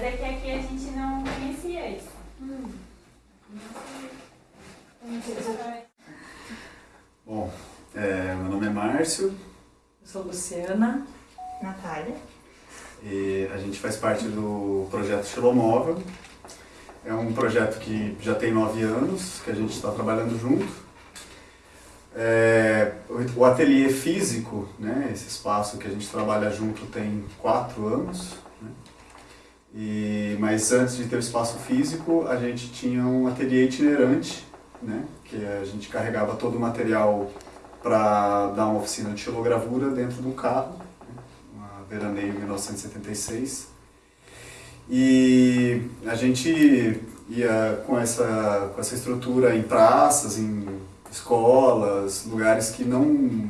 Mas é que aqui a gente não conhecia isso. Hum. Bom, é, meu nome é Márcio. Eu sou Luciana. Natália. E a gente faz parte do projeto Xilomóvel. É um projeto que já tem nove anos, que a gente está trabalhando junto. É, o ateliê físico, né, esse espaço que a gente trabalha junto tem quatro anos. Né, e, mas antes de ter o espaço físico, a gente tinha um ateliê itinerante, né, que a gente carregava todo o material para dar uma oficina de xilogravura dentro do carro, né, uma veraneio 1976. E a gente ia com essa, com essa estrutura em praças, em escolas, lugares que não,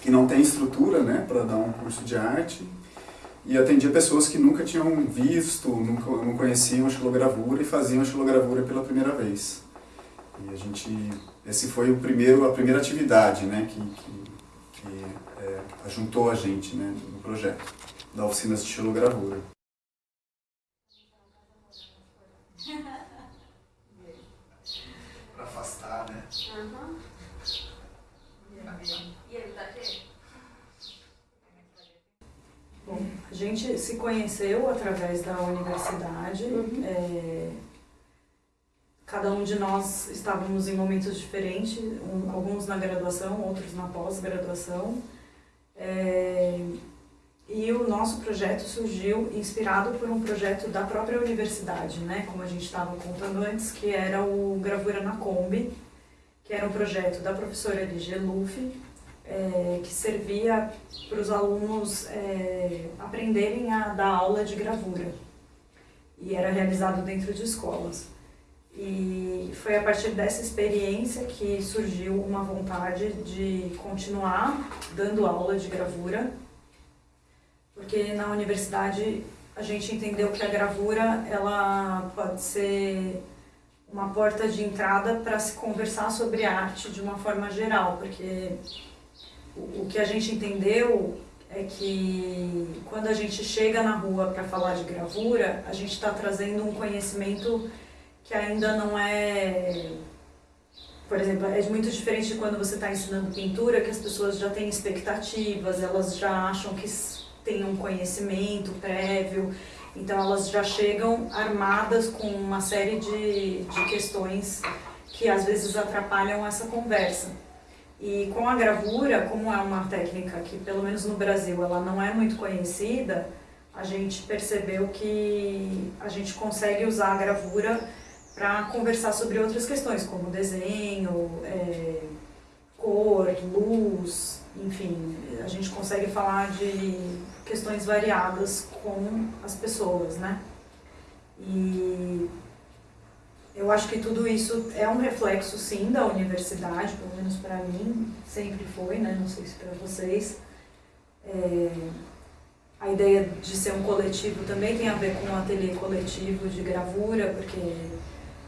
que não tem estrutura né, para dar um curso de arte. E atendia pessoas que nunca tinham visto, nunca não conheciam a xilogravura e faziam a xilogravura pela primeira vez. E a gente, esse foi o primeiro, a primeira atividade né, que, que, que é, ajuntou a gente né, no projeto da oficinas de xilogravura. Uhum. E ele tá aqui? Bom, a gente se conheceu através da universidade. Uhum. É, cada um de nós estávamos em momentos diferentes, um, alguns na graduação, outros na pós-graduação. É, e o nosso projeto surgiu inspirado por um projeto da própria universidade, né? como a gente estava contando antes, que era o Gravura na Kombi, que era um projeto da professora Ligia Luffy, é, que servia para os alunos é, aprenderem a dar aula de gravura. E era realizado dentro de escolas. E foi a partir dessa experiência que surgiu uma vontade de continuar dando aula de gravura, porque na universidade a gente entendeu que a gravura ela pode ser uma porta de entrada para se conversar sobre arte de uma forma geral, porque o, que a gente entendeu é que quando a gente chega na rua para falar de gravura, a gente está trazendo um conhecimento que ainda não é... Por exemplo, é muito diferente de quando você está ensinando pintura, que as pessoas já têm expectativas, elas já acham que têm um conhecimento prévio, então elas já chegam armadas com uma série de, de questões que às vezes atrapalham essa conversa. E com a gravura, como é uma técnica que, pelo menos no Brasil, ela não é muito conhecida, a gente percebeu que a gente consegue usar a gravura para conversar sobre outras questões, como desenho, é, cor, luz, enfim, a gente consegue falar de questões variadas com as pessoas, né? E eu acho que tudo isso é um reflexo, sim, da universidade, pelo menos para mim, sempre foi, né? Não sei se para vocês. É, a ideia de ser um coletivo também tem a ver com um ateliê coletivo de gravura, porque,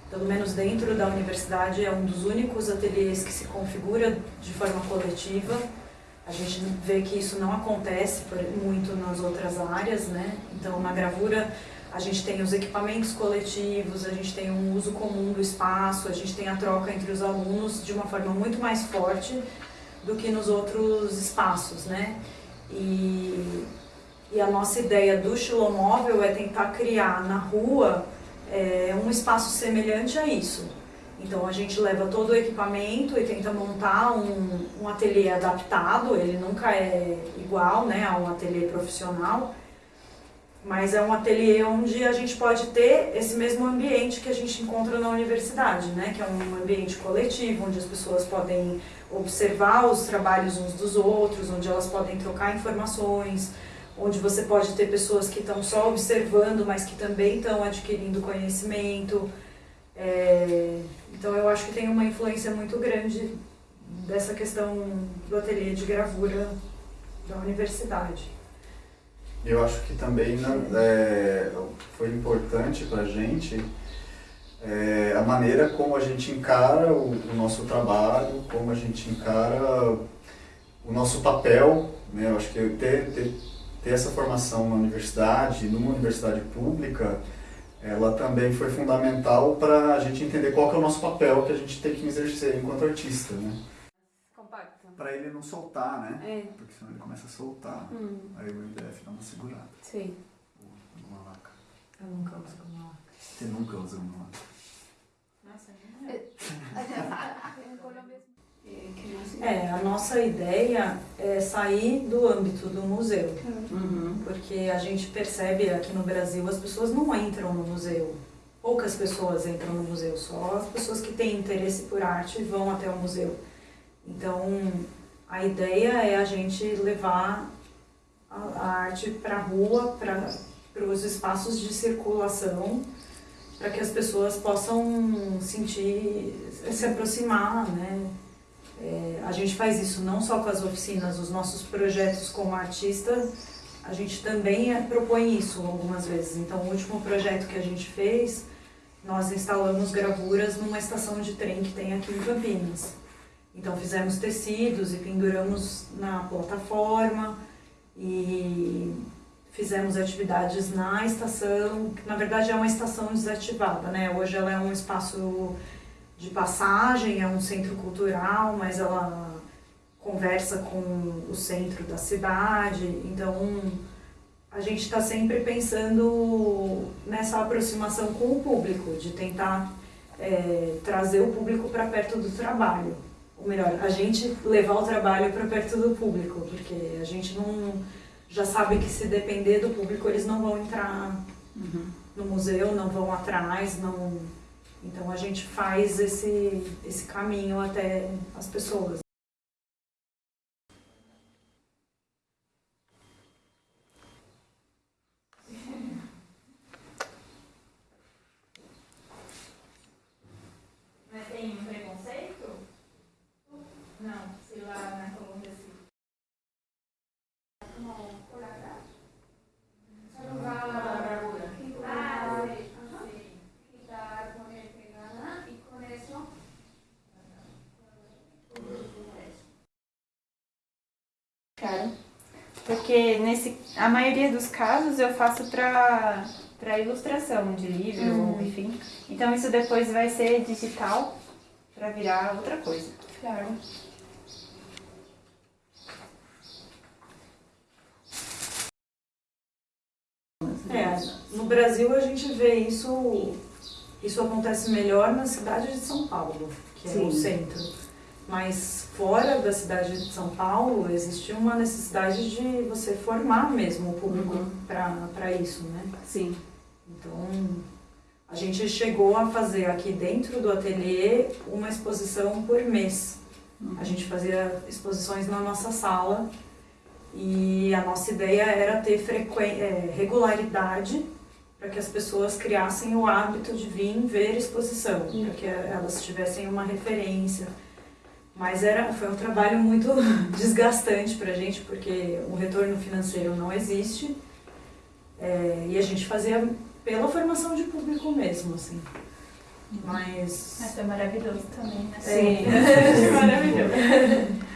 pelo menos dentro da universidade, é um dos únicos ateliês que se configura de forma coletiva. A gente vê que isso não acontece muito nas outras áreas, né? Então, na gravura, a gente tem os equipamentos coletivos, a gente tem um uso comum do espaço, a gente tem a troca entre os alunos de uma forma muito mais forte do que nos outros espaços, né? E, e a nossa ideia do xilomóvel é tentar criar na rua é, um espaço semelhante a isso. Então a gente leva todo o equipamento e tenta montar um, um ateliê adaptado, ele nunca é igual né, a um ateliê profissional, mas é um ateliê onde a gente pode ter esse mesmo ambiente que a gente encontra na universidade, né, que é um ambiente coletivo, onde as pessoas podem observar os trabalhos uns dos outros, onde elas podem trocar informações, onde você pode ter pessoas que estão só observando, mas que também estão adquirindo conhecimento, é, então eu acho que tem uma influência muito grande dessa questão do ateliê de gravura da universidade. Eu acho que também né, é, foi importante para a gente é, a maneira como a gente encara o, o, nosso trabalho, como a gente encara o nosso papel. Né? Eu acho que ter, ter ter essa formação na universidade, numa universidade pública, ela também foi fundamental para a gente entender qual é o nosso papel que a gente tem que exercer enquanto artista, né? Compacto. Para ele não soltar, né? É. Porque senão ele começa a soltar. Hum, Aí o MDF dá uma segurada. sim. Uma laca. Eu nunca uso como laca. Você nunca usa uma laca. Nossa, não é. mais? É, a nossa ideia é sair do âmbito do museu, Uhum. porque a gente percebe aqui no Brasil as pessoas não entram no museu. Poucas pessoas entram no museu, só as pessoas que têm interesse por arte vão até o museu. Então, a ideia é a gente levar a, a arte para a rua, para os espaços de circulação, para que as pessoas possam sentir, se aproximar, né? É, a gente faz isso não só com as oficinas, os nossos projetos como artista, a gente também é, propõe isso algumas vezes. Então, o último projeto que a gente fez, nós instalamos gravuras numa estação de trem que tem aqui em Campinas. Então, fizemos tecidos e penduramos na plataforma e fizemos atividades na estação, que na verdade é uma estação desativada, né? Hoje ela é um espaço de passagem, é um centro cultural, mas ela conversa com o centro da cidade, então a gente está sempre pensando nessa aproximação com o público, de tentar é, trazer o público para perto do trabalho. Ou melhor, a gente levar o trabalho para perto do público, porque a gente não já sabe que se depender do público eles não vão entrar Uhum. no museu, não vão atrás, não. Então a gente faz esse, esse caminho até as pessoas. Mas tem um preconceito? Não, se lá na Colômbia sim. Ah, sei. quitar, poner pegada y con eso Claro. Porque nesse, a maioria dos casos eu faço para para ilustração de livro, ou enfim. Então isso depois vai ser digital para virar outra coisa. Claro. É, no Brasil a gente vê isso, isso acontece melhor na cidade de São Paulo, que é o Sim. centro. Mas fora da cidade de São Paulo existe uma necessidade de você formar mesmo o público Uhum. para isso, né? Sim. Então, a gente chegou a fazer aqui dentro do ateliê uma exposição por mês. A gente fazia exposições na nossa sala e a nossa ideia era ter é, regularidade para que as pessoas criassem o hábito de vir ver exposição, para que elas tivessem uma referência. Mas era, foi um trabalho muito desgastante para a gente, porque o retorno financeiro não existe. É, e a gente fazia pela formação de público mesmo, assim. Mas. Mas foi maravilhoso também, né? Sim. maravilhoso.